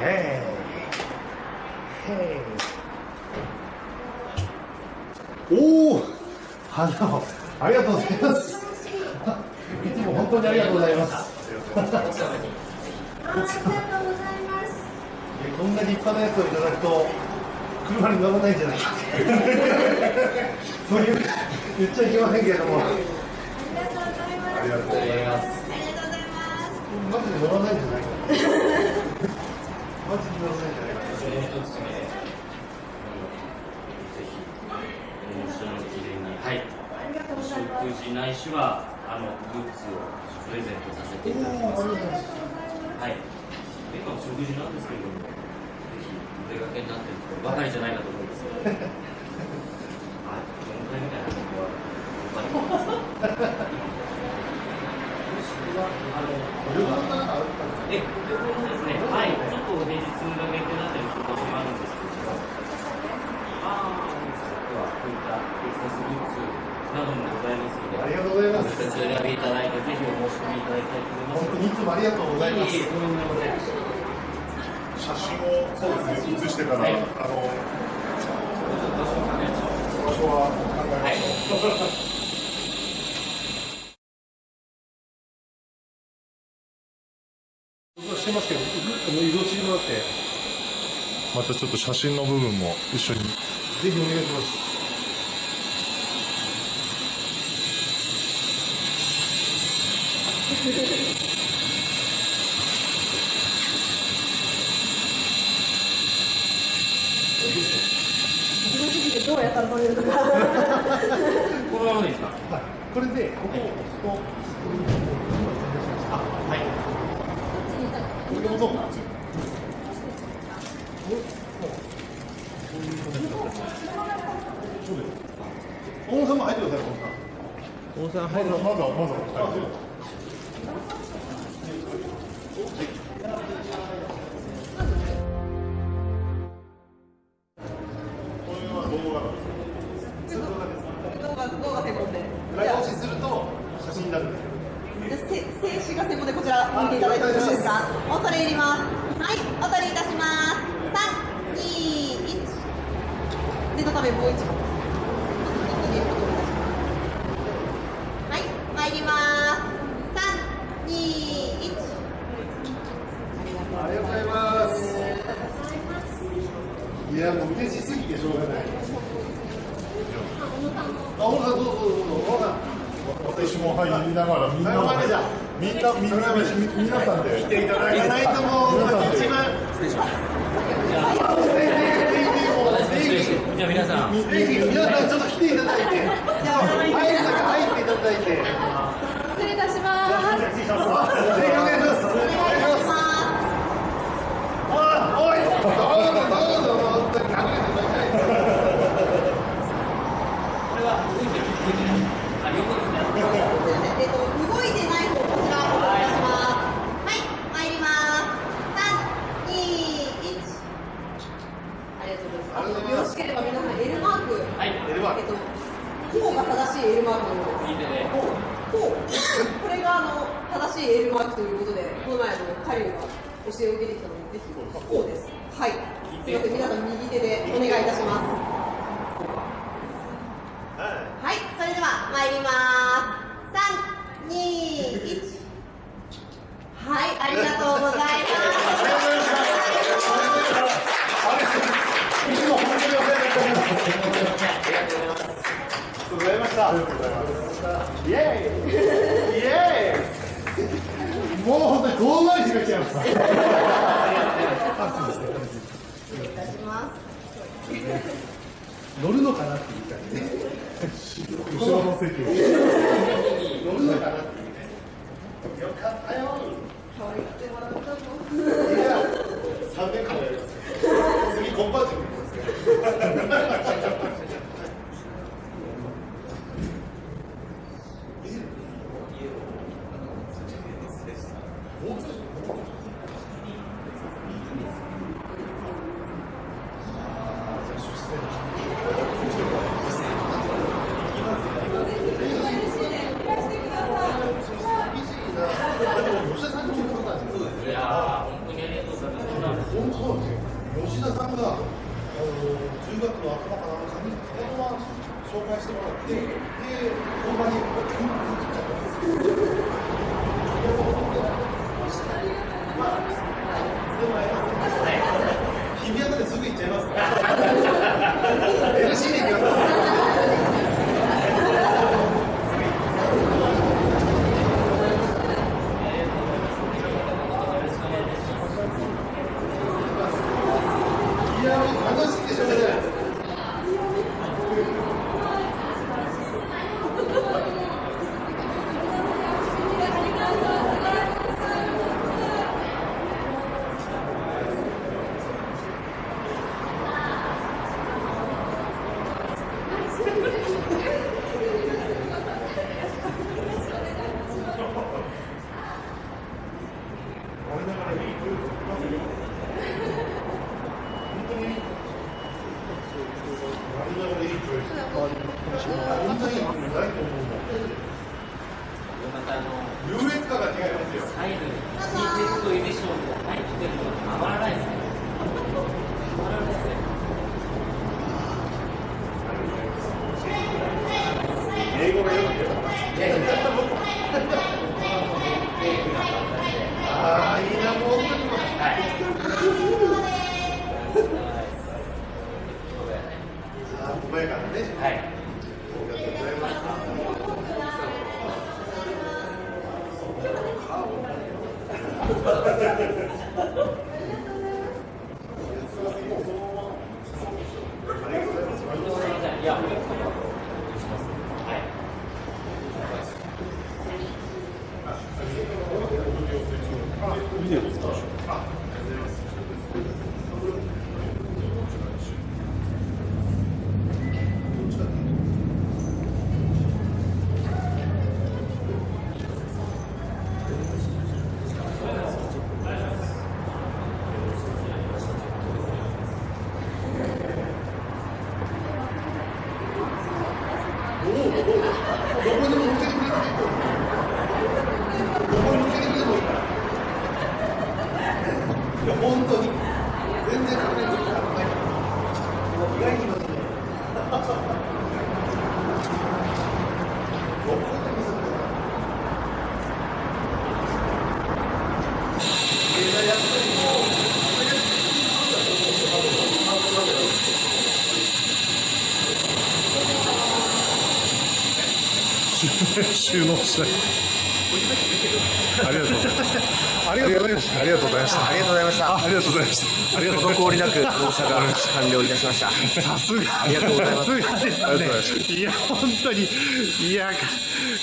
Hey. Hey. おお花をありがとうございます いつも本当にありがとうございますありがとうございます。こんな立派なやつをいただくと車に乗らないんじゃないかそういう言っちゃいけませんけれどもありがとうございます。マジで乗らないんじゃないかマジで乗らないんじゃないかその一つ目、ぜひ、一緒の記念に、はい、食事ないしは、あの、グッズをプレゼントさせていただきます。はい。今、食事なんですけれども、ぜひ、お出かけになってるとばかりじゃないかと思うんですけど、はい、4回みたいな僕は、くは、あの、え、でこのですね、はい、ちょっと平日が限定だったりする場所もあるんですけれども、ああ、では、こういったエクサスグッズなどもございますので、ありがとうございますお選びいただいて、ぜひお申し込みいただきたいと思います。本当にいつもありがとうございますいえいえとんでもございません。写真をそうですね写してか場所は考えましょう。してますけど移動してもらって。またちょっと写真の部分も一緒に。ぜひお願いします。すごすぎてどうやったら撮れるのか。このままでいいですか？はい。これでここを押すとあ、はい。これをどう大野さんも入ってください温泉。温泉入るまずはまずは。念のためもう一度。はい、参ります。三、二、一。ありがとうございます。いやもう嬉しす。ぎてしょうがないあ大野さんどうぞどうぞどうぞ私も入りながらみんなみんなみんなみ皆さんで来ていただかないともう一番じゃあ皆さん、ぜひ皆さんちょっと来ていただいて。入る中入っていただいて。ぜ失礼いたします。ひお願いしますお願いしますあおいどうぞどうぞ本当にありがとうございますこれは動いてる、動いてない。あ、横ですね。えっと、動いてない方、こちらお願いします。はい、参ります。三、二、一。ありがとうございます。よろしければ皆さん L マーク。はい、エルバえっと、こうが正しい L マークのよう。です。右手で。こう。これがあの正しい L マークという。ことで、この前あのカリルが教えを受けてきたので、ぜひこう。です。はい。すみません、皆さん右手でお願いいたします。はい、それでは参ります。三、二、一。はい、ありがとうございいつも本当にお世話になっておりますありがとうございましたありがとうございますイエーイイエーイもう本当に遠回しが来ちゃいましたあすみませんます。失礼いします。乗るのかなっていう感じで後ろの席を乗るのかなっていうねよかったよ可愛がってもらったの。いや3年間やります次コンパチ Yeah. 介してもらって、で、本番に急に来ちゃったんですよ。日比谷まですぐ行っちゃいますからます。いや、楽しいでしょうね。我ながらいい空気をまず本当に我ながらいい空気こんないと思うんだまたあの優越感が違いますよサイドに引いてるといいでしょうけど、前に来てるのがたまらないですね。らないですね。英語がよく出たああいいなもう本当にあー小早からねはい。ありがとうございますいや、お客様します。はい。どこにも向けてくれていいとどこに向けてくれてもいいからいや本当に全然隠れる時間ない意外に今ねどこで見せてくれたいややっぱりもう収納したい。ありがとうございましたありがとうございました。ありがとうございました。ありがとうございました。ありがとうございました。ありがとうございま滞りなく納車が完了いたしました。したさすが。ありがとうございます。さすがですね。ありがとうございまいや本当に。いや